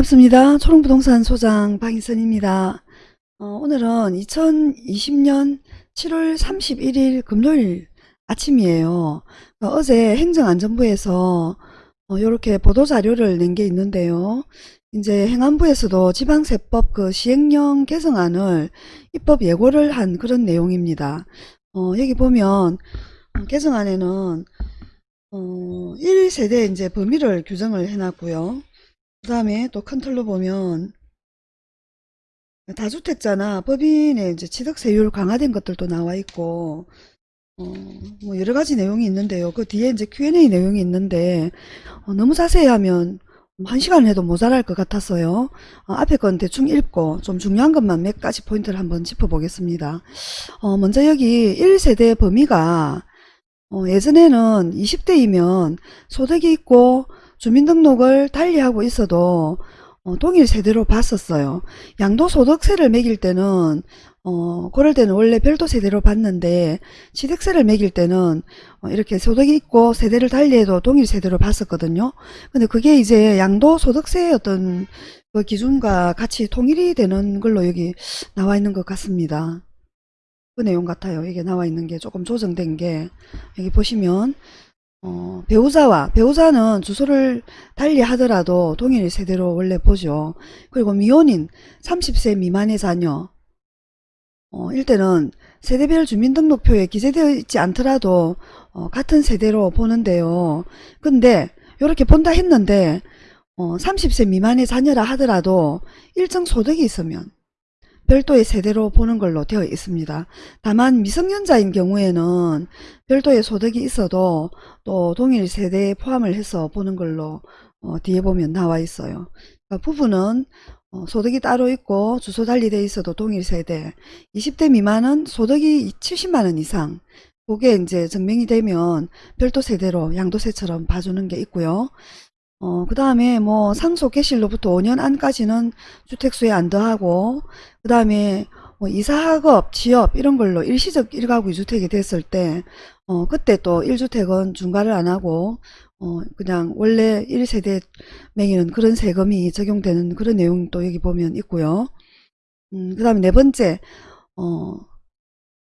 반갑습니다. 초롱부동산 소장 박인선입니다. 어, 오늘은 2020년 7월 31일 금요일 아침이에요. 어, 제 행정안전부에서 이렇게 보도자료를 낸 게 있는데요. 이제 행안부에서도 지방세법 그 시행령 개정안을 입법 예고를 한 그런 내용입니다. 어, 여기 보면 어, 개정안에는 어, 1세대 이제 범위를 규정을 해놨고요. 그 다음에 또 컨트롤로 보면 다주택자나 법인의 이제 취득세율 강화된 것들도 나와 있고 어, 뭐 여러 가지 내용이 있는데요. 그 뒤에 이제 Q&A 내용이 있는데 어, 너무 자세히 하면 한 시간 해도 모자랄 것 같았어요. 어, 앞에 건 대충 읽고 좀 중요한 것만 몇 가지 포인트를 한번 짚어보겠습니다. 어, 먼저 여기 1세대 범위가 어, 예전에는 20대이면 소득이 있고 주민등록을 달리하고 있어도 어, 동일 세대로 봤었어요. 양도소득세를 매길 때는 어, 그럴 때는 원래 별도 세대로 봤는데 취득세를 매길 때는 어, 이렇게 소득이 있고 세대를 달리해도 동일 세대로 봤었거든요. 근데 그게 이제 양도소득세의 어떤 그 기준과 같이 통일이 되는 걸로 여기 나와 있는 것 같습니다. 그 내용 같아요. 이게 나와 있는 게 조금 조정된 게 여기 보시면 어, 배우자와 배우자는 주소를 달리 하더라도 동일 세대로 원래 보죠. 그리고 미혼인 30세 미만의 자녀 어, 일때는 세대별 주민등록표에 기재되어 있지 않더라도 어, 같은 세대로 보는데요. 근데 이렇게 본다 했는데 어, 30세 미만의 자녀라 하더라도 일정 소득이 있으면 별도의 세대로 보는 걸로 되어 있습니다. 다만 미성년자인 경우에는 별도의 소득이 있어도 또 동일 세대에 포함을 해서 보는 걸로 어, 뒤에 보면 나와 있어요. 그러니까 부부는 어, 소득이 따로 있고 주소 달리 돼 있어도 동일 세대 20대 미만은 소득이 70만원 이상 그게 이제 증명이 되면 별도 세대로 양도세처럼 봐주는 게 있고요. 어, 그 다음에 뭐 상속 개시로부터 5년 안까지는 주택수에 안 더하고 그 다음에 뭐 이사학업, 취업 이런 걸로 일시적 1가구 2주택이 됐을 때 어, 그때 또 1주택은 중과를 안 하고 어, 그냥 원래 1세대 매기는 그런 세금이 적용되는 그런 내용도 여기 보면 있고요. 음, 그 다음에 네 번째 어,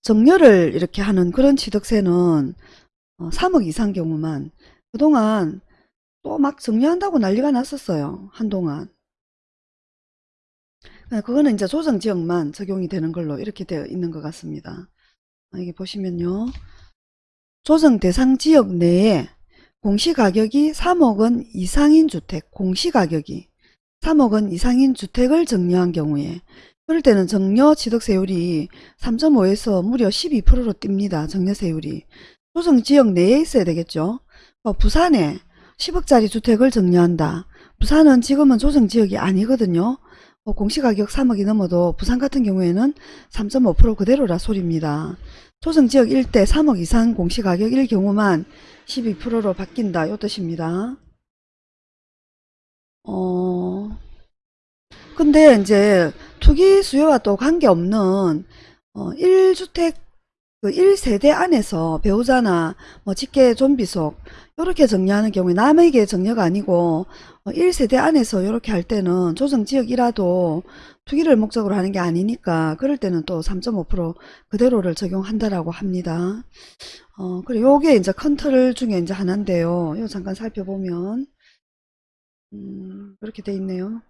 정렬을 이렇게 하는 그런 취득세는 어, 3억 이상 경우만 그동안 또 막 정리한다고 난리가 났었어요. 한동안. 네, 그거는 이제 조정 지역만 적용이 되는 걸로 이렇게 되어 있는 것 같습니다. 여기 보시면요. 조정 대상 지역 내에 공시가격이 3억 원 이상인 주택, 공시가격이 3억 원 이상인 주택을 정리한 경우에 그럴 때는 정려 취득세율이 3.5에서 무려 12%로 뜁니다. 정려세율이. 조정 지역 내에 있어야 되겠죠. 어, 부산에 10억짜리 주택을 정리한다. 부산은 지금은 조정지역이 아니거든요. 뭐 공시가격 3억이 넘어도 부산 같은 경우에는 3.5% 그대로라 소리입니다. 조정지역 일대 3억 이상 공시가격일 경우만 12%로 바뀐다. 이 뜻입니다. 어, 근데 이제 투기 수요와 또 관계없는 어, 1주택 그 1세대 안에서 배우자나 뭐 직계 좀비속 이렇게 정리하는 경우에 남에게 정려가 아니고 1세대 어, 안에서 이렇게 할 때는 조정지역이라도 투기를 목적으로 하는 게 아니니까 그럴 때는 또 3.5% 그대로를 적용한다라고 합니다. 어, 그리고 요게 이제 컨트롤 중에 이제 하나인데요. 요 잠깐 살펴보면 음, 이렇게 돼 있네요.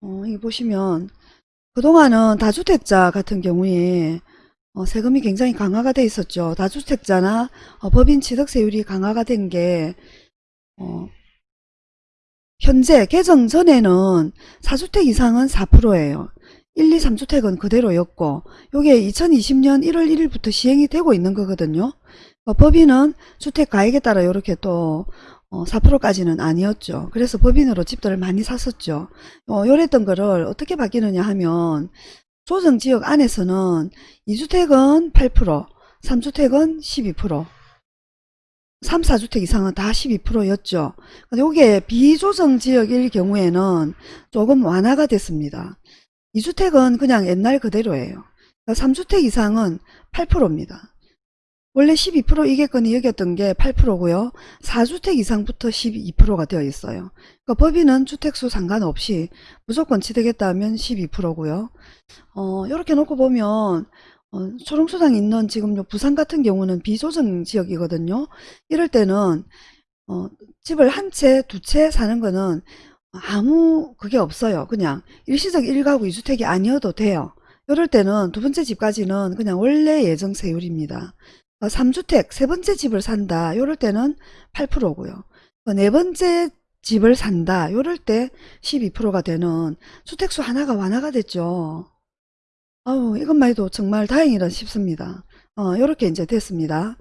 어, 여기 보시면 그동안은 다주택자 같은 경우에 어, 세금이 굉장히 강화가 돼 있었죠. 다주택자나 어, 법인 취득세율이 강화가 된 게 어, 현재 개정 전에는 4주택 이상은 4%예요. 1, 2, 3주택은 그대로였고 이게 2020년 1월 1일부터 시행이 되고 있는 거거든요. 어, 법인은 주택 가액에 따라 이렇게 또 어, 4%까지는 아니었죠. 그래서 법인으로 집들을 많이 샀었죠. 어, 요랬던 거를 어떻게 바뀌느냐 하면 조정지역 안에서는 2주택은 8%, 3주택은 12%, 3, 4주택 이상은 다 12%였죠. 근데 이게 비조정지역일 경우에는 조금 완화가 됐습니다. 2주택은 그냥 옛날 그대로예요. 3주택 그러니까 이상은 8%입니다. 원래 12% 이객권이 여겼던 게 8%고요. 4주택 이상부터 12%가 되어 있어요. 그러니까 법인은 주택수 상관없이 무조건 취득했다 하면 12%고요. 어, 이렇게 놓고 보면 어, 초롱수당 있는 지금 요 부산 같은 경우는 비조정 지역이거든요. 이럴 때는 어, 집을 한 채, 두 채 사는 거는 아무 그게 없어요. 그냥 일시적 1가구 2주택이 아니어도 돼요. 이럴 때는 두 번째 집까지는 그냥 원래 예정 세율입니다. 3주택 세 번째 집을 산다. 이럴 때는 8%고요. 네 번째 집을 산다. 이럴 때 12%가 되는 주택수 하나가 완화가 됐죠. 아우 이것만 해도 정말 다행이라 싶습니다. 어, 이렇게 이제 됐습니다.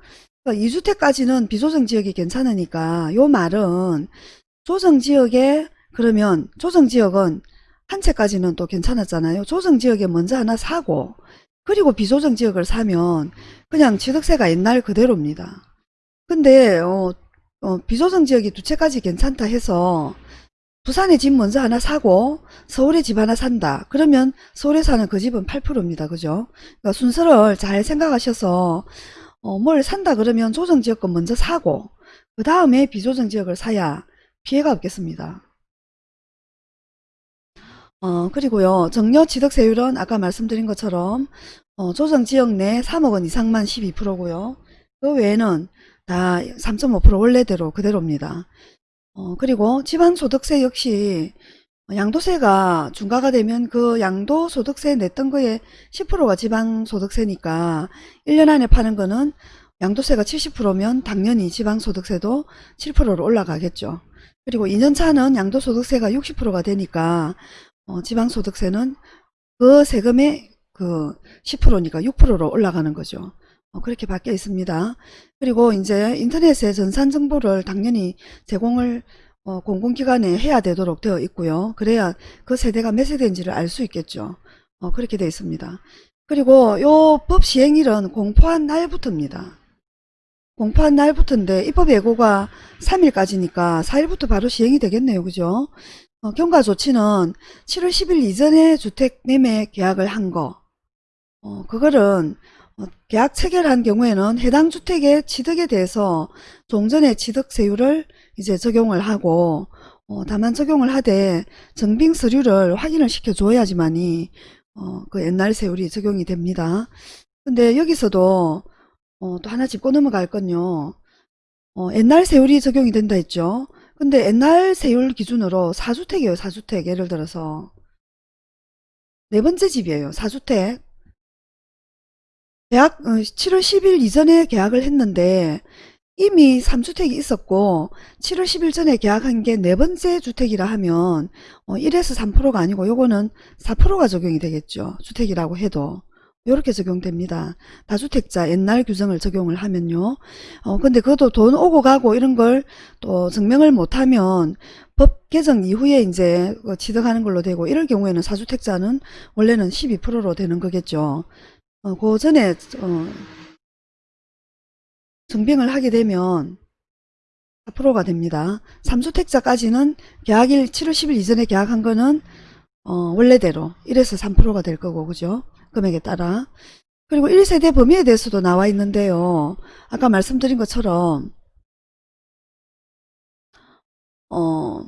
2주택까지는 비조정 지역이 괜찮으니까 요 말은 조정 지역에 그러면 조정 지역은 한 채까지는 또 괜찮았잖아요. 조정 지역에 먼저 하나 사고 그리고 비조정 지역을 사면 그냥 취득세가 옛날 그대로입니다. 근데 어, 어, 비조정 지역이 두 채까지 괜찮다 해서 부산에 집 먼저 하나 사고 서울에 집 하나 산다. 그러면 서울에 사는 그 집은 8%입니다. 그죠? 그러니까 순서를 잘 생각하셔서 어, 뭘 산다 그러면 조정지역권 먼저 사고 그 다음에 비조정지역을 사야 피해가 없겠습니다. 어, 그리고요. 정려 취득세율은 아까 말씀드린 것처럼 어, 조정지역 내 3억 원 이상만 12%고요. 그 외에는 다 3.5% 원래대로 그대로입니다. 어, 그리고 지방소득세 역시 양도세가 중과가 되면 그 양도소득세 냈던 거에 10%가 지방소득세니까 1년 안에 파는 거는 양도세가 70%면 당연히 지방소득세도 7%로 올라가겠죠. 그리고 2년 차는 양도소득세가 60%가 되니까 어, 지방소득세는 그 세금의 그 10%니까 6%로 올라가는 거죠. 어, 그렇게 바뀌어 있습니다. 그리고 이제 인터넷에 전산 정보를 당연히 제공을 어, 공공기관에 해야 되도록 되어 있고요. 그래야 그 세대가 몇 세대인지를 알 수 있겠죠. 어, 그렇게 되어 있습니다. 그리고 요 법 시행일은 공포한 날부터입니다. 공포한 날부터인데 입법 예고가 3일까지니까 4일부터 바로 시행이 되겠네요. 그죠? 어, 경과 조치는 7월 10일 이전에 주택 매매 계약을 한 거. 어, 그거는 어, 계약 체결한 경우에는 해당 주택의 취득에 대해서 종전의 취득세율을 이제 적용을 하고 어, 다만 적용을 하되 정빙 서류를 확인을 시켜 줘야지만이 어, 그 옛날 세율이 적용이 됩니다. 근데 여기서도 어, 또 하나 짚고 넘어갈 건요. 어, 옛날 세율이 적용이 된다 했죠. 근데 옛날 세율 기준으로 4주택이에요. 4주택 예를 들어서 네 번째 집이에요. 4주택 계약 7월 10일 이전에 계약을 했는데 이미 3주택이 있었고 7월 10일 전에 계약한 게 네 번째 주택이라 하면 1에서 3%가 아니고 요거는 4%가 적용이 되겠죠. 주택이라고 해도. 이렇게 적용됩니다. 다주택자 옛날 규정을 적용을 하면요. 어, 근데 그것도 돈 오고 가고 이런 걸 또 증명을 못하면 법 개정 이후에 이제 그 취득하는 걸로 되고 이럴 경우에는 사주택자는 원래는 12%로 되는 거겠죠. 어, 그 전에 어, 증빙을 하게 되면 4%가 됩니다. 3주택자까지는 계약일 7월 10일 이전에 계약한 거는 어, 원래대로 1에서 3%가 될 거고 그죠? 금액에 따라. 그리고 1세대 범위에 대해서도 나와 있는데요. 아까 말씀드린 것처럼 어,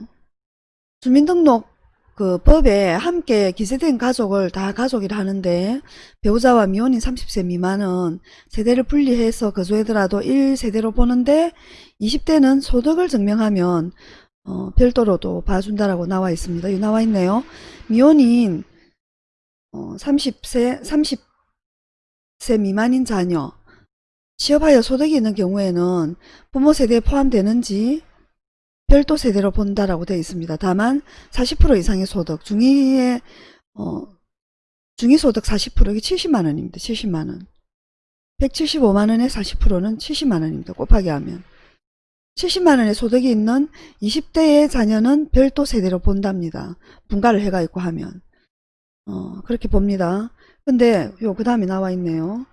주민등록 그 법에 함께 기재된 가족을 다 가족이라 하는데 배우자와 미혼인 30세 미만은 세대를 분리해서 거주하더라도 1세대로 보는데 20대는 소득을 증명하면 어, 별도로도 봐준다라고 나와 있습니다. 나와 있네요. 미혼인 어, 30세 30세 미만인 자녀 취업하여 소득이 있는 경우에는 부모 세대에 포함되는지 별도 세대로 본다라고 되어 있습니다. 다만 40% 이상의 소득, 중위의 어, 중위소득 40% 이게 70만원입니다. 70만원. 175만원의 40%는 70만원입니다. 곱하기 하면. 70만원의 소득이 있는 20대의 자녀는 별도 세대로 본답니다. 분가를 해가 있고 하면. 어, 그렇게 봅니다. 근데 요 그 다음에 나와 있네요.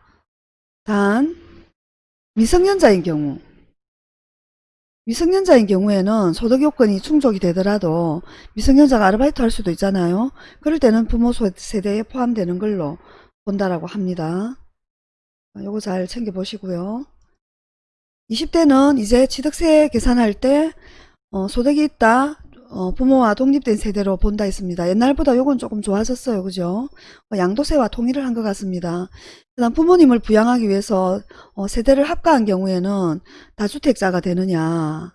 단 미성년자인 경우 미성년자인 경우에는 소득 요건이 충족이 되더라도 미성년자가 아르바이트 할 수도 있잖아요. 그럴 때는 부모 세대에 포함되는 걸로 본다라고 합니다. 요거 잘 챙겨 보시고요. 20대는 이제 취득세 계산할 때 어, 소득이 있다. 어, 부모와 독립된 세대로 본다 했습니다. 옛날보다 요건 조금 좋아졌어요. 그죠? 어, 양도세와 통일을 한 것 같습니다. 그 다음 부모님을 부양하기 위해서 어, 세대를 합가한 경우에는 다주택자가 되느냐.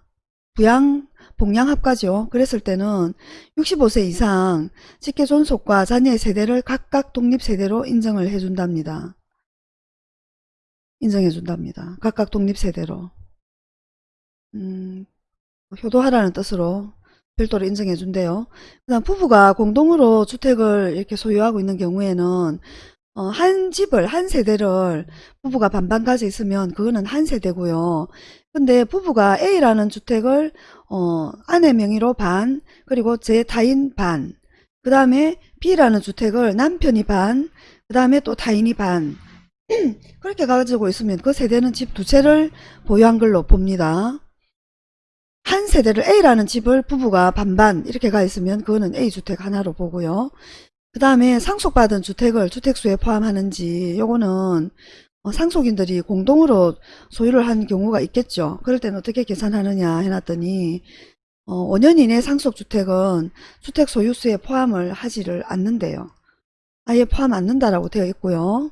부양, 복양 합가죠. 그랬을 때는 65세 이상 직계 존속과 자녀의 세대를 각각 독립세대로 인정을 해준답니다. 인정해준답니다. 각각 독립세대로. 음, 효도하라는 뜻으로 별도로 인정해 준대요. 그 다음 부부가 공동으로 주택을 이렇게 소유하고 있는 경우에는 어, 한 집을 한 세대를 부부가 반반 가져 있으면 그거는 한 세대고요. 근데 부부가 A라는 주택을 어, 아내 명의로 반 그리고 제 타인 반 그 다음에 B라는 주택을 남편이 반 그 다음에 또 타인이 반 그렇게 가지고 있으면 그 세대는 집 두 채를 보유한 걸로 봅니다. 한 세대를 A라는 집을 부부가 반반 이렇게 가 있으면 그거는 A주택 하나로 보고요. 그 다음에 상속받은 주택을 주택수에 포함하는지 요거는 어, 상속인들이 공동으로 소유를 한 경우가 있겠죠. 그럴 때는 어떻게 계산하느냐 해놨더니 어, 5년 이내 상속주택은 주택 소유수에 포함을 하지를 않는데요. 아예 포함 않는다라고 되어 있고요.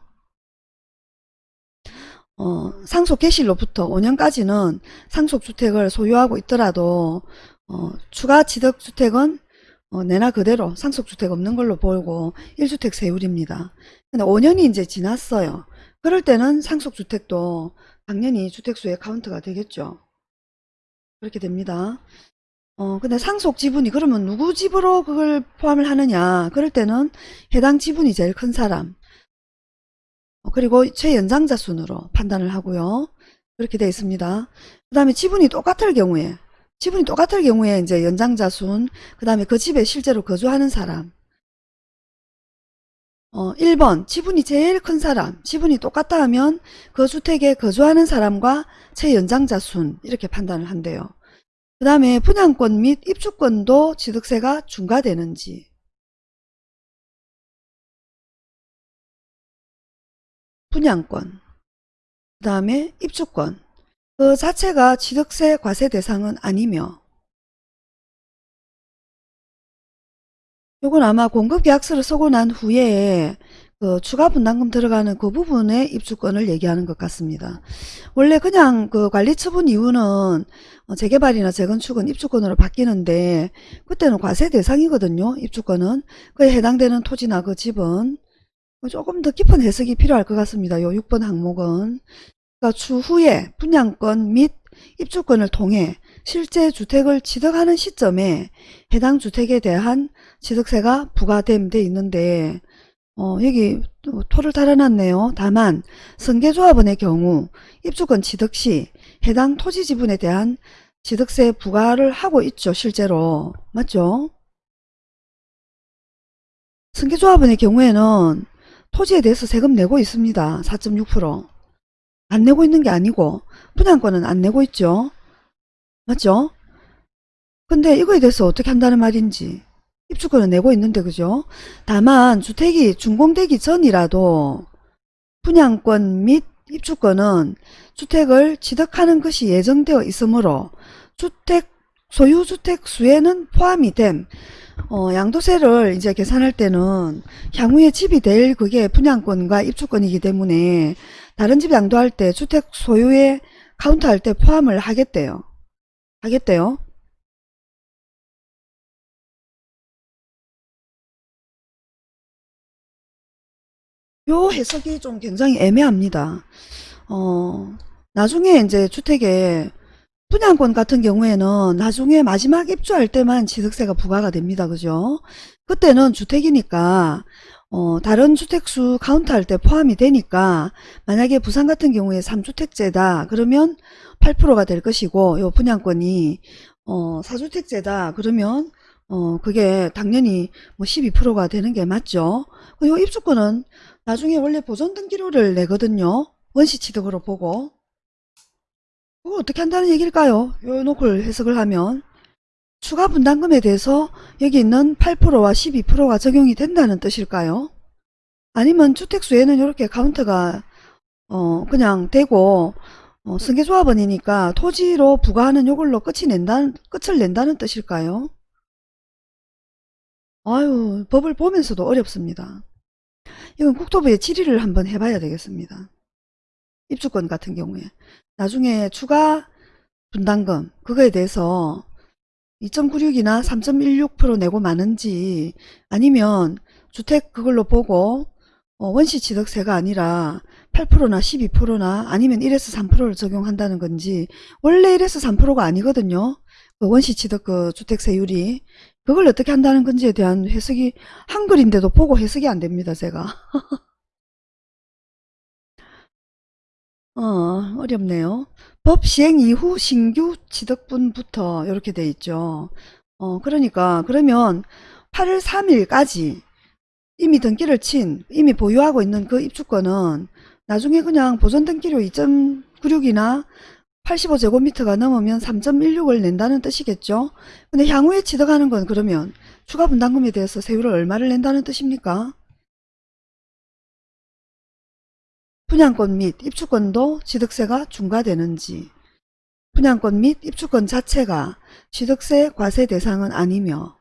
어, 상속 개시로부터 5년까지는 상속주택을 소유하고 있더라도 어, 추가 취득주택은 어, 내나 그대로 상속주택 없는 걸로 보고 1주택 세율입니다. 근데 5년이 이제 지났어요. 그럴 때는 상속주택도 당연히 주택수의 카운트가 되겠죠. 그렇게 됩니다. 어, 근데 상속 지분이 그러면 누구 집으로 그걸 포함을 하느냐. 그럴 때는 해당 지분이 제일 큰 사람. 어, 그리고 최연장자 순으로 판단을 하고요. 그렇게 되어 있습니다. 그 다음에 지분이 똑같을 경우에 지분이 똑같을 경우에 이제 연장자 순, 그 다음에 그 집에 실제로 거주하는 사람. 어, 1번 지분이 제일 큰 사람, 지분이 똑같다 하면 그 주택에 거주하는 사람과 최연장자 순 이렇게 판단을 한대요. 그 다음에 분양권 및 입주권도 취득세가 중과되는지 분양권 그 다음에 입주권 그 자체가 취득세 과세 대상은 아니며 요건 아마 공급계약서를 쓰고 난 후에 그 추가 분담금 들어가는 그 부분의 입주권을 얘기하는 것 같습니다. 원래 그냥 그 관리처분 이후는 어, 재개발이나 재건축은 입주권으로 바뀌는데 그때는 과세 대상이거든요. 입주권은 그에 해당되는 토지나 그 집은 조금 더 깊은 해석이 필요할 것 같습니다. 요 6번 항목은 그러니까 추후에 분양권 및 입주권을 통해 실제 주택을 취득하는 시점에 해당 주택에 대한 취득세가 부과됨 돼 있는데 어, 여기 토를 달아놨네요. 다만 승계조합원의 경우 입주권 취득 시 해당 토지 지분에 대한 취득세 부과를 하고 있죠. 실제로. 맞죠? 승계조합원의 경우에는 토지에 대해서 세금 내고 있습니다. 4.6%. 안 내고 있는 게 아니고 분양권은 안 내고 있죠. 맞죠? 근데 이거에 대해서 어떻게 한다는 말인지 입주권은 내고 있는데 그죠? 다만 주택이 준공되기 전이라도 분양권 및 입주권은 주택을 취득하는 것이 예정되어 있으므로 주택 소유주택 수에는 포함이 됨 어, 양도세를 이제 계산할 때는 향후에 집이 될 그게 분양권과 입주권이기 때문에 다른 집 양도할 때 주택 소유에 카운트할 때 포함을 하겠대요. 하겠대요. 요 해석이 좀 굉장히 애매합니다. 어, 나중에 이제 주택에 분양권 같은 경우에는 나중에 마지막 입주할 때만 취득세가 부과가 됩니다. 그죠? 그때는 주택이니까 어, 다른 주택수 카운트할 때 포함이 되니까 만약에 부산 같은 경우에 3주택제다 그러면 8%가 될 것이고 요 분양권이 어, 4주택제다 그러면 어, 그게 당연히 뭐 12%가 되는 게 맞죠. 요 입주권은 나중에 원래 보존 등기료를 내거든요. 원시 취득으로 보고 어떻게 한다는 얘기일까요? 요 놓고 해석을 하면 추가 분담금에 대해서 여기 있는 8%와 12%가 적용이 된다는 뜻일까요? 아니면 주택수에는 이렇게 카운트가 어 그냥 되고 어 어, 승계조합원이니까 토지로 부과하는 요걸로 끝이 낸다는, 끝을 낸다는 뜻일까요? 아유, 법을 보면서도 어렵습니다. 이건 국토부에 질의를 한번 해봐야 되겠습니다. 입주권 같은 경우에. 나중에 추가 분담금, 그거에 대해서 2.96이나 3.16% 내고 마는지 아니면 주택 그걸로 보고 어, 원시취득세가 아니라 8%나 12%나 아니면 1에서 3%를 적용한다는 건지 원래 1에서 3%가 아니거든요. 그 원시취득 그 주택세율이 그걸 어떻게 한다는 건지에 대한 해석이 한글인데도 보고 해석이 안 됩니다. 제가. 어, 어렵네요. 법 시행 이후 신규 취득분부터 이렇게 돼 있죠. 어, 그러니까 그러면 8월 3일까지 이미 등기를 친, 이미 보유하고 있는 그 입주권은 나중에 그냥 보존 등기료 2.96이나 85제곱미터가 넘으면 3.16을 낸다는 뜻이겠죠. 근데 향후에 취득하는 건 그러면 추가 분담금에 대해서 세율을 얼마를 낸다는 뜻입니까? 분양권 및 입주권도 취득세가 중과되는지 분양권 및 입주권 자체가 취득세 과세 대상은 아니며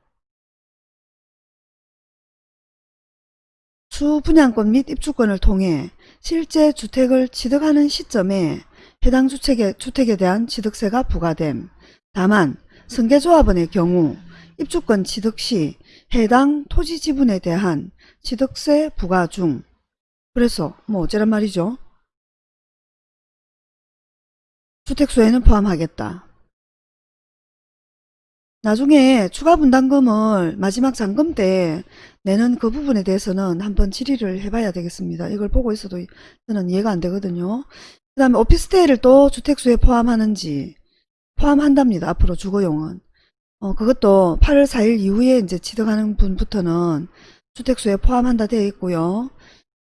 수분양권 및 입주권을 통해 실제 주택을 취득하는 시점에 해당 주택에, 주택에 대한 취득세가 부과됨. 다만 승계조합원의 경우 입주권 취득 시 해당 토지 지분에 대한 취득세 부과 중 그래서 뭐 어쩌란 말이죠. 주택수에는 포함하겠다. 나중에 추가 분담금을 마지막 잔금 때 내는 그 부분에 대해서는 한번 질의를 해봐야 되겠습니다. 이걸 보고 있어도 저는 이해가 안 되거든요. 그 다음에 오피스텔을 또 주택수에 포함하는지 포함한답니다. 앞으로 주거용은. 어, 그것도 8월 4일 이후에 이제 취득하는 분부터는 주택수에 포함한다 되어 있고요.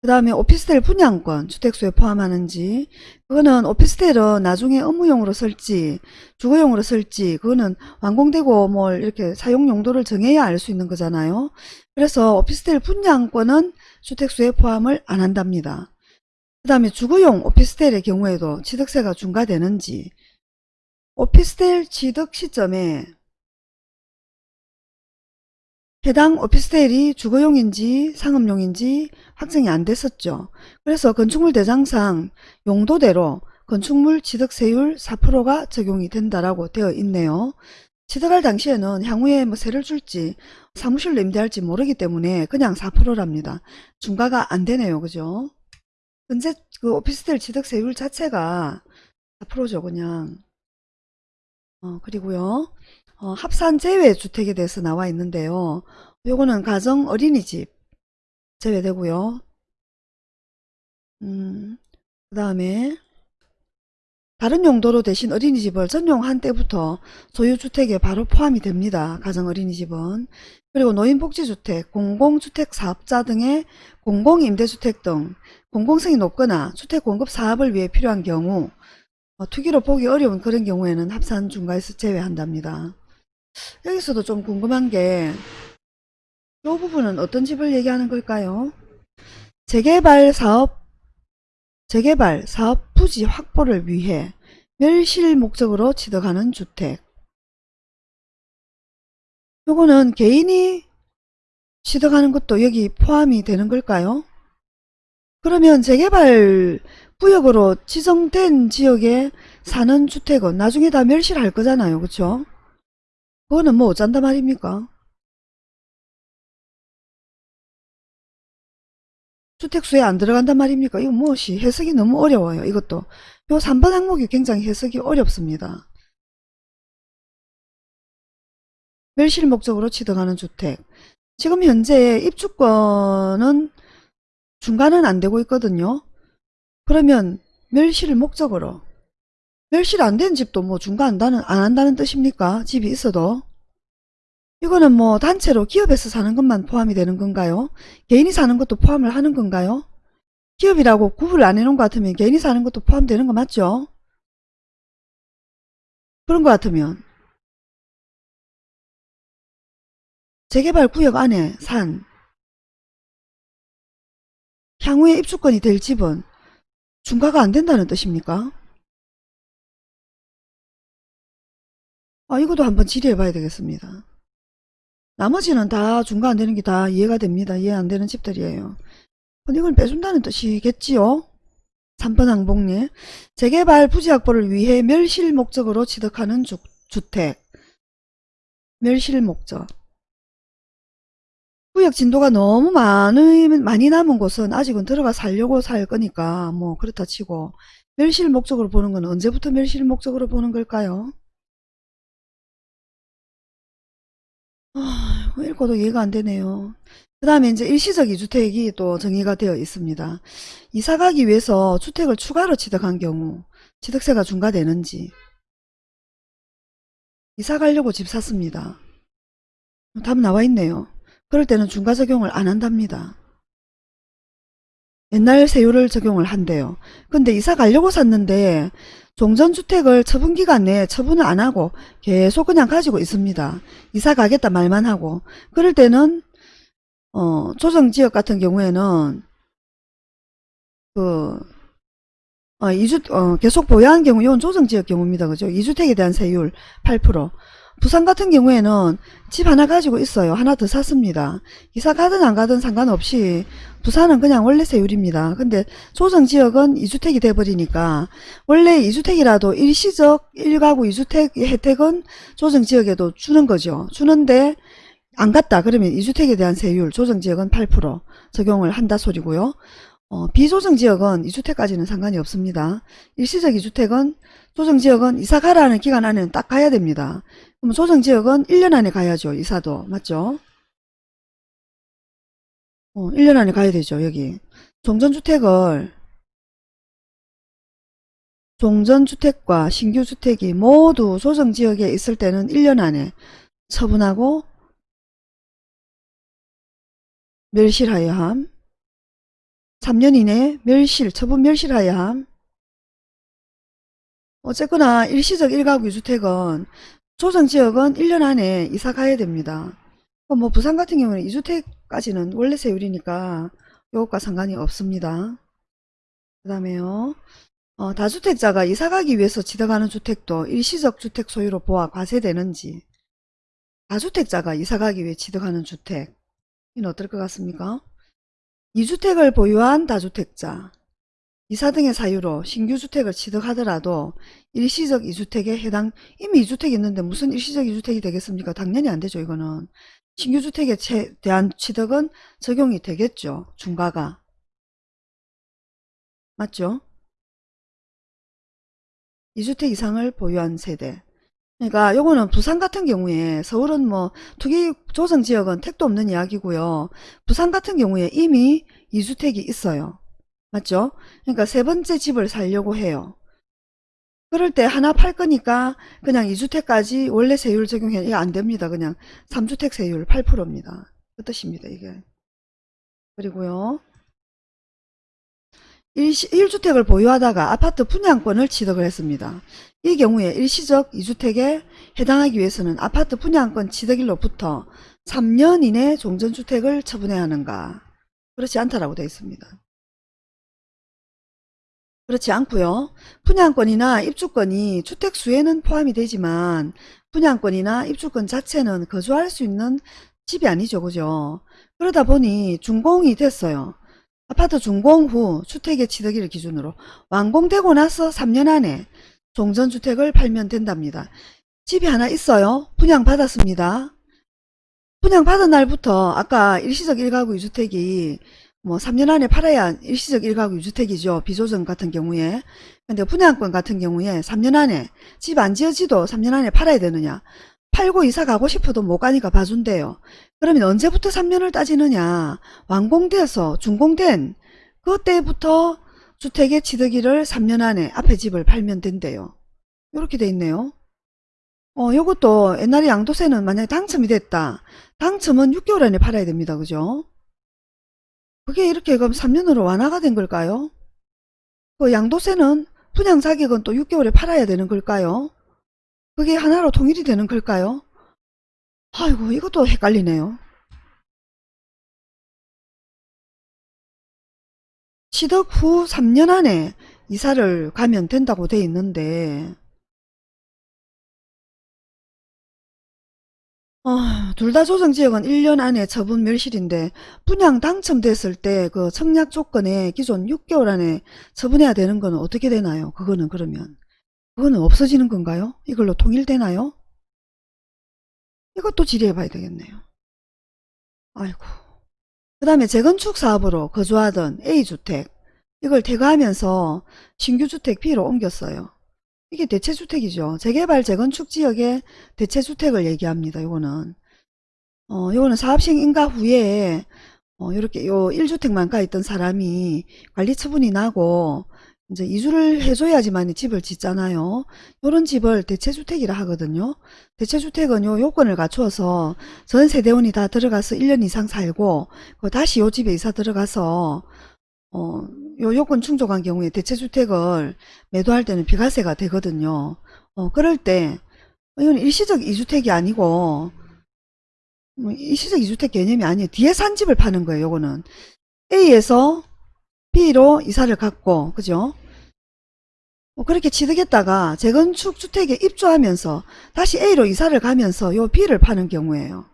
그 다음에 오피스텔 분양권 주택수에 포함하는지 그거는 오피스텔은 나중에 업무용으로 쓸지 주거용으로 쓸지 그거는 완공되고 뭐 이렇게 사용 용도를 정해야 알 수 있는 거잖아요. 그래서 오피스텔 분양권은 주택수에 포함을 안 한답니다. 그 다음에 주거용 오피스텔의 경우에도 취득세가 중과되는지 오피스텔 취득 시점에 해당 오피스텔이 주거용인지 상업용인지 확정이 안 됐었죠. 그래서 건축물 대장상 용도대로 건축물 취득세율 4%가 적용이 된다라고 되어 있네요. 취득할 당시에는 향후에 뭐 세를 줄지 사무실로 임대할지 모르기 때문에 그냥 4%랍니다. 중과가 안 되네요. 그죠? 현재 그 오피스텔 취득세율 자체가 4%죠. 그냥. 어, 그리고요. 어, 합산 제외 주택에 대해서 나와 있는데요. 요거는 가정 어린이집 제외되고요. 음, 그 다음에 다른 용도로 대신 어린이집을 전용한 때부터 소유주택에 바로 포함이 됩니다. 가정 어린이집은. 그리고 노인복지주택, 공공주택 사업자 등의 공공임대주택 등 공공성이 높거나 주택 공급 사업을 위해 필요한 경우 어, 투기로 보기 어려운 그런 경우에는 합산 중과에서 제외한답니다. 여기서도 좀 궁금한 게 이 부분은 어떤 집을 얘기하는 걸까요? 재개발 사업 재개발 사업 부지 확보를 위해 멸실 목적으로 취득하는 주택 요거는 개인이 취득하는 것도 여기 포함이 되는 걸까요? 그러면 재개발 구역으로 지정된 지역에 사는 주택은 나중에 다 멸실할 거잖아요. 그쵸? 그거는 뭐 어쩐다 말입니까? 주택수에 안 들어간단 말입니까? 이거 무엇이 해석이 너무 어려워요. 이것도. 요 3번 항목이 굉장히 해석이 어렵습니다. 멸실 목적으로 취득하는 주택. 지금 현재 입주권은 중간은 안 되고 있거든요. 그러면 멸실 목적으로 멸실 안 된 집도 뭐 중과한다는 안 한다는 뜻입니까? 집이 있어도 이거는 뭐 단체로 기업에서 사는 것만 포함이 되는 건가요? 개인이 사는 것도 포함을 하는 건가요? 기업이라고 구분을 안 해놓은 것 같으면 개인이 사는 것도 포함되는 거 맞죠? 그런 것 같으면 재개발 구역 안에 산 향후에 입주권이 될 집은 중과가 안 된다는 뜻입니까? 아, 이것도 한번 질의해 봐야 되겠습니다. 나머지는 다 중과 안 되는 게 다 이해가 됩니다. 이해 안 되는 집들이에요. 이걸 빼준다는 뜻이겠지요? 3번 항복리 재개발 부지 확보를 위해 멸실 목적으로 취득하는 주, 주택 멸실 목적 구역 진도가 너무 많이, 많이 남은 곳은 아직은 들어가 살려고 살 거니까 뭐 그렇다 치고 멸실 목적으로 보는 건 언제부터 멸실 목적으로 보는 걸까요? 아, 읽고도 이해가 안 되네요. 그 다음에 이제 일시적 2주택이 또 정의가 되어 있습니다. 이사 가기 위해서 주택을 추가로 취득한 경우 취득세가 중과되는지 이사 가려고 집 샀습니다. 답 나와 있네요. 그럴 때는 중과 적용을 안 한답니다. 옛날 세율을 적용을 한대요. 근데 이사 가려고 샀는데 종전주택을 처분기간 내에 처분을 안 하고 계속 그냥 가지고 있습니다. 이사 가겠다 말만 하고 그럴 때는 어, 조정지역 같은 경우에는 그 어, 이주, 어, 계속 보유한 경우, 이건 조정지역 경우입니다. 그죠? 2주택에 대한 세율 8%. 부산 같은 경우에는 집 하나 가지고 있어요. 하나 더 샀습니다. 이사 가든 안 가든 상관없이 부산은 그냥 원래 세율입니다. 근데 조정지역은 2주택이 돼버리니까 원래 2주택이라도 일시적 1가구 2주택 혜택은 조정지역에도 주는 거죠. 주는데 안 갔다 그러면 2주택에 대한 세율 조정지역은 8% 적용을 한다 소리고요. 어, 비조정지역은 2주택까지는 상관이 없습니다. 일시적 2주택은 조정지역은 이사 가라는 기간 안에는 딱 가야 됩니다. 그럼 조정지역은 1년 안에 가야죠. 이사도. 맞죠? 어, 1년 안에 가야 되죠. 여기. 종전주택을 종전주택과 신규주택이 모두 조정지역에 있을 때는 1년 안에 처분하고 멸실하여 함. 3년 이내 멸실, 처분 멸실하여 함. 어쨌거나 일시적 1가구 2주택은 조정지역은 1년 안에 이사 가야 됩니다. 그럼 뭐 부산 같은 경우는 2주택까지는 원래 세율이니까 이것과 상관이 없습니다. 그 다음에요. 어, 다주택자가 이사 가기 위해서 취득하는 주택도 일시적 주택 소유로 보아 과세되는지 다주택자가 이사 가기 위해 취득하는 주택 이는 어떨 것 같습니까? 2주택을 보유한 다주택자 이사 등의 사유로 신규주택을 취득하더라도 일시적 2주택에 해당 이미 2주택이 있는데 무슨 일시적 2주택이 되겠습니까? 당연히 안 되죠 이거는 신규주택에 대한 취득은 적용이 되겠죠 중과가 맞죠? 2주택 이상을 보유한 세대 그러니까 요거는 부산 같은 경우에 서울은 뭐 투기 조정 지역은 택도 없는 이야기고요. 부산 같은 경우에 이미 2주택이 있어요. 맞죠? 그러니까 세 번째 집을 살려고 해요. 그럴 때 하나 팔 거니까 그냥 2주택까지 원래 세율 적용해 이게 안 됩니다. 그냥 3주택 세율 8%입니다. 그 뜻입니다. 이게. 그리고요. 1주택을 보유하다가 아파트 분양권을 취득을 했습니다. 이 경우에 일시적 2주택에 해당하기 위해서는 아파트 분양권 취득일로부터 3년 이내 종전주택을 처분해야 하는가? 그렇지 않다라고 되어 있습니다. 그렇지 않고요. 분양권이나 입주권이 주택수에는 포함이 되지만 분양권이나 입주권 자체는 거주할 수 있는 집이 아니죠. 그죠? 그러다 보니 준공이 됐어요. 아파트 준공 후 주택의 취득일을 기준으로 완공되고 나서 3년 안에 종전주택을 팔면 된답니다. 집이 하나 있어요. 분양받았습니다. 분양받은 날부터 아까 일시적 1가구 2주택이 뭐 3년 안에 팔아야 일시적 1가구 2주택이죠. 비조정 같은 경우에. 근데 분양권 같은 경우에 3년 안에 집 안 지어지도 3년 안에 팔아야 되느냐. 팔고 이사 가고 싶어도 못 가니까 봐준대요. 그러면 언제부터 3년을 따지느냐. 완공돼서 준공된 그때부터 주택의 취득일을 3년 안에 앞에 집을 팔면 된대요. 이렇게 돼 있네요. 어, 요것도 옛날에 양도세는 만약에 당첨이 됐다. 당첨은 6개월 안에 팔아야 됩니다. 그죠? 그게 이렇게 그럼 3년으로 완화가 된 걸까요? 그 양도세는 분양 자격은 또 6개월에 팔아야 되는 걸까요? 그게 하나로 통일이 되는 걸까요? 아이고 이것도 헷갈리네요. 취득 후 3년 안에 이사를 가면 된다고 돼 있는데 어, 둘다 조정지역은 1년 안에 처분 멸실인데 분양 당첨됐을 때 그 청약 조건에 기존 6개월 안에 처분해야 되는 거는 어떻게 되나요? 그거는 그러면 그거는 없어지는 건가요? 이걸로 통일되나요? 이것도 질의해 봐야 되겠네요. 아이고. 그 다음에 재건축 사업으로 거주하던 A주택 이걸 퇴거하면서 신규주택 B로 옮겼어요. 이게 대체주택이죠. 재개발 재건축 지역의 대체주택을 얘기합니다. 요거는 어 요거는 사업시행 인가 후에 어 요렇게 요 1주택만 가 있던 사람이 관리 처분이 나고 이제 이주를 해줘야지만 집을 짓잖아요. 요런 집을 대체주택이라 하거든요. 대체주택은 요 요건을 갖추어서 전 세대원이 다 들어가서 1년 이상 살고 그 다시 요 집에 이사 들어가서 어, 요 요건 충족한 경우에 대체주택을 매도할 때는 비과세가 되거든요. 어, 그럴 때 이건 일시적 이주택이 아니고 뭐 일시적 이주택 개념이 아니에요. 뒤에 산 집을 파는 거예요. 요거는 A에서 B로 이사를 갔고 그죠? 뭐 그렇게 취득했다가 재건축 주택에 입주하면서 다시 A로 이사를 가면서 요 B를 파는 경우에요.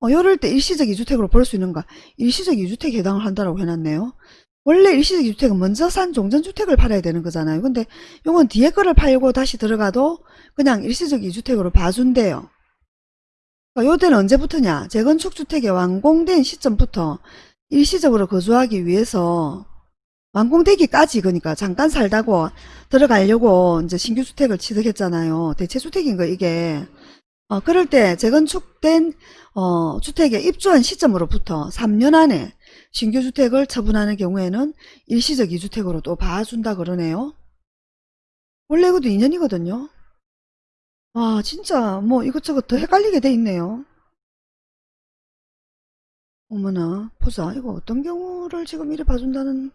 어, 요럴 때 일시적 이주택으로 볼 수 있는가? 일시적 이주택에 해당을 한다라고 해놨네요. 원래 일시적 이주택은 먼저 산 종전주택을 팔아야 되는 거잖아요. 근데 요건 뒤에 거를 팔고 다시 들어가도 그냥 일시적 이주택으로 봐준대요. 그러니까 요때는 언제부터냐? 재건축 주택이 완공된 시점부터 일시적으로 거주하기 위해서 완공되기까지 그러니까 잠깐 살다고 들어가려고 이제 신규 주택을 취득했잖아요. 대체 주택인 거 이게. 어, 그럴 때 재건축된 어, 주택에 입주한 시점으로부터 3년 안에 신규 주택을 처분하는 경우에는 일시적 이주택으로 또 봐준다 그러네요. 원래 이것도 2년이거든요. 와 진짜 뭐 이것저것 더 헷갈리게 돼 있네요. 어머나 보자 이거 어떤 경우를 지금 이래 봐준다는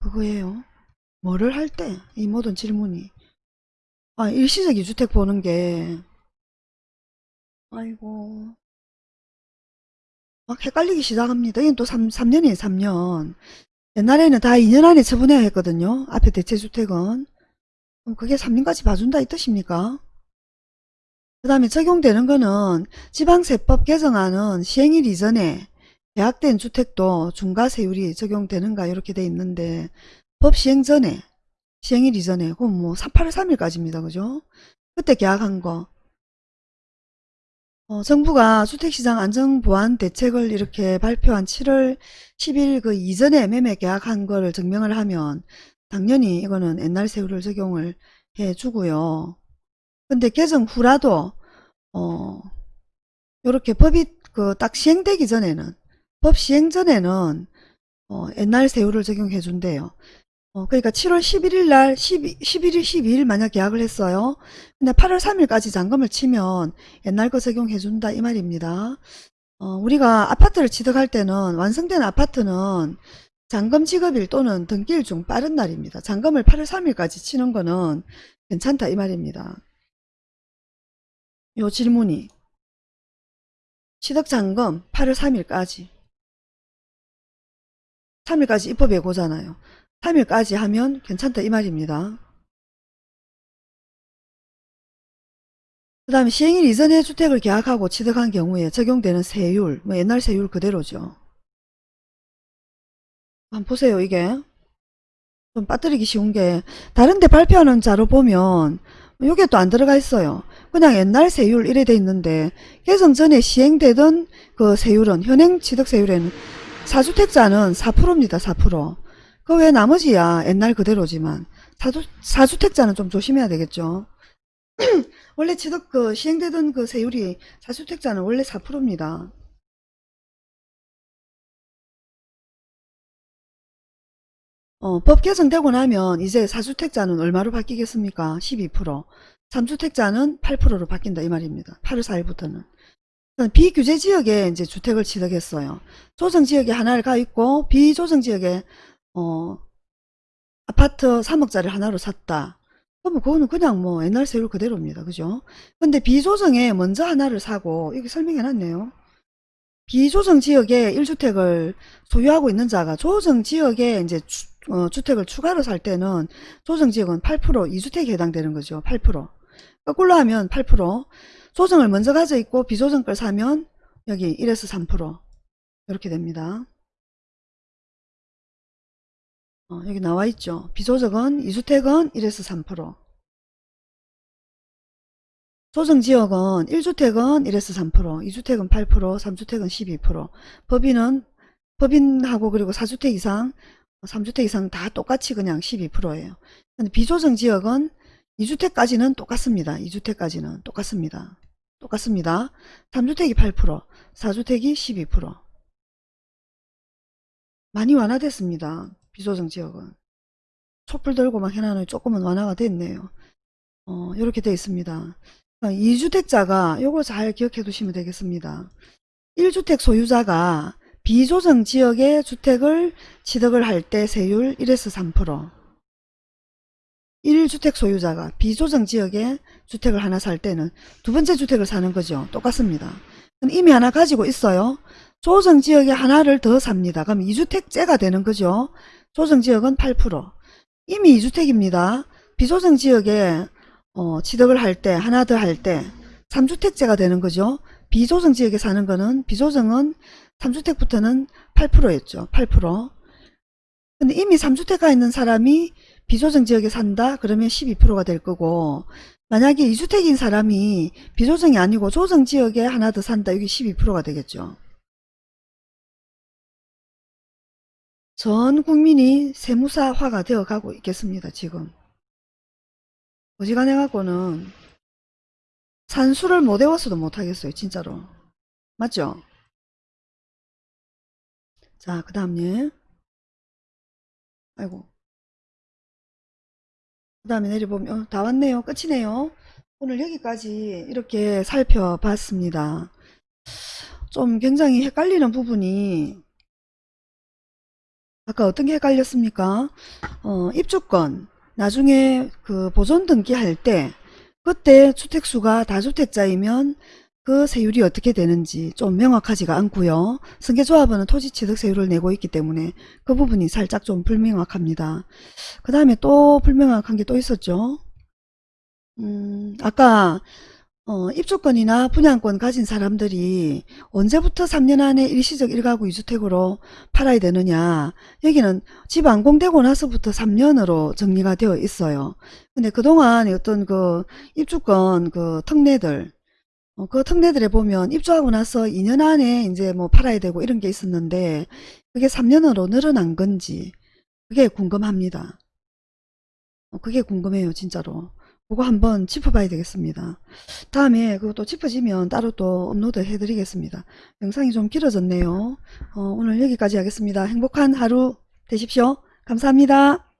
그거예요. 뭐를 할 때 이 모든 질문이 아 일시적 이주택 보는 게 아이고 막 헷갈리기 시작합니다. 이건 또 3, 3년이에요 3년 옛날에는 다 2년 안에 처분해야 했거든요. 앞에 대체주택은 그럼 그게 3년까지 봐준다 이 뜻입니까? 그 다음에 적용되는 거는 지방세법 개정안은 시행일 이전에 계약된 주택도 중과세율이 적용되는가 이렇게 돼 있는데 법 시행 전에 시행일 이전에 그럼 뭐 8월 3일까지입니다. 그죠? 그때 계약한 거 어, 정부가 주택시장 안정보완 대책을 이렇게 발표한 7월 10일 그 이전에 매매 계약한 거를 증명을 하면 당연히 이거는 옛날 세율을 적용을 해 주고요. 근데 개정 후라도 어 요렇게 법이 그 딱 시행되기 전에는 법 시행 전에는 어 옛날 세율을 적용해 준대요. 어 그러니까 7월 11일 날 12, 11일 12일 만약 계약을 했어요. 근데 8월 3일까지 잔금을 치면 옛날 거 적용해 준다 이 말입니다. 어 우리가 아파트를 취득할 때는 완성된 아파트는 잔금 지급일 또는 등기일 중 빠른 날입니다. 잔금을 8월 3일까지 치는 거는 괜찮다 이 말입니다. 요 질문이 취득잔금 8월 3일까지 3일까지 입법 예고잖아요. 3일까지 하면 괜찮다 이 말입니다. 그 다음에 시행일 이전에 주택을 계약하고 취득한 경우에 적용되는 세율, 뭐 옛날 세율 그대로죠. 한번 보세요 이게 좀 빠뜨리기 쉬운 게 다른데 발표하는 자료 보면 이게 또 안 들어가 있어요. 그냥 옛날 세율 이래 돼 있는데 개정 전에 시행되던 그 세율은 현행 취득세율에는 4주택자는 4%입니다. 4%. 그외 나머지야 옛날 그대로지만 사주, 4주택자는 좀 조심해야 되겠죠. 원래 취득 그 시행되던 그 세율이 4주택자는 원래 4%입니다. 어, 법 개정되고 나면 이제 4주택자는 얼마로 바뀌겠습니까? 12%. 3주택자는 8%로 바뀐다 이 말입니다. 8월 4일부터는. 비규제 지역에 이제 주택을 취득했어요. 조정 지역에 하나를 가 있고 비조정 지역에 어, 아파트 3억짜리 하나로 샀다. 그러면 그거는 그냥 뭐 옛날 세율 그대로입니다. 그죠? 근데 비조정에 먼저 하나를 사고 이렇게 설명해 놨네요. 비조정 지역에 1주택을 소유하고 있는 자가 조정 지역에 이제 주, 어, 주택을 추가로 살 때는 조정 지역은 8% 2주택에 해당되는 거죠. 8%. 거꾸로 하면 8%. 조정을 먼저 가져 있고 비조정 걸 사면 여기 1에서 3% 이렇게 됩니다. 어, 여기 나와 있죠. 비조정은 2주택은 1에서 3%. 조정지역은 1주택은 1에서 3%, 2주택은 8%, 3주택은 12%. 법인은 법인하고 그리고 4주택 이상, 3주택 이상 다 똑같이 그냥 12%예요. 근데 비조정 지역은 2주택까지는 똑같습니다. 2주택까지는 똑같습니다. 똑같습니다. 3주택이 8%, 4주택이 12%. 많이 완화됐습니다. 비조정 지역은. 촛불 들고 막 해놔는 조금은 완화가 됐네요. 어, 이렇게 돼 있습니다. 2주택자가 요거 잘 기억해 두시면 되겠습니다. 1주택 소유자가 비조정 지역의 주택을 취득을 할 때 세율 1에서 3% 1주택 소유자가 비조정 지역에 주택을 하나 살 때는 두 번째 주택을 사는 거죠. 똑같습니다. 이미 하나 가지고 있어요. 조정 지역에 하나를 더 삽니다. 그럼 2주택째가 되는 거죠. 조정 지역은 8% 이미 2주택입니다. 비조정 지역에 어, 취득을 할 때 하나 더 할 때 3주택째가 되는 거죠. 비조정 지역에 사는 거는 비조정은 3주택부터는 8%였죠. 8%. 근데 이미 3주택가 있는 사람이 비조정 지역에 산다? 그러면 12%가 될 거고 만약에 2주택인 사람이 비조정이 아니고 조정 지역에 하나 더 산다. 여기 12%가 되겠죠. 전 국민이 세무사화가 되어 가고 있겠습니다. 지금. 어지간해 갖고는 산수를 못 외웠어도 못하겠어요. 진짜로. 맞죠? 자, 그 다음에 아이고 그 다음에 내려보면 어, 다 왔네요. 끝이네요. 오늘 여기까지 이렇게 살펴봤습니다. 좀 굉장히 헷갈리는 부분이 아까 어떤 게 헷갈렸습니까? 어, 입주권 나중에 그 보존 등기할 때 그때 주택수가 다주택자이면 그 세율이 어떻게 되는지 좀 명확하지가 않고요. 승계조합은 토지취득세율을 내고 있기 때문에 그 부분이 살짝 좀 불명확합니다. 그 다음에 또 불명확한 게 또 있었죠. 음, 아까 어, 입주권이나 분양권 가진 사람들이 언제부터 3년 안에 일시적 1가구 2주택으로 팔아야 되느냐 여기는 집 완공되고 나서부터 3년으로 정리가 되어 있어요. 근데 그동안 어떤 그 입주권 그 특례들 어, 그 특례들에 보면 입주하고 나서 2년 안에 이제 뭐 팔아야 되고 이런 게 있었는데 그게 3년으로 늘어난 건지 그게 궁금합니다. 어, 그게 궁금해요 진짜로. 그거 한번 짚어봐야 되겠습니다. 다음에 그것도 짚어지면 따로 또 업로드 해드리겠습니다. 영상이 좀 길어졌네요. 어, 오늘 여기까지 하겠습니다. 행복한 하루 되십시오. 감사합니다.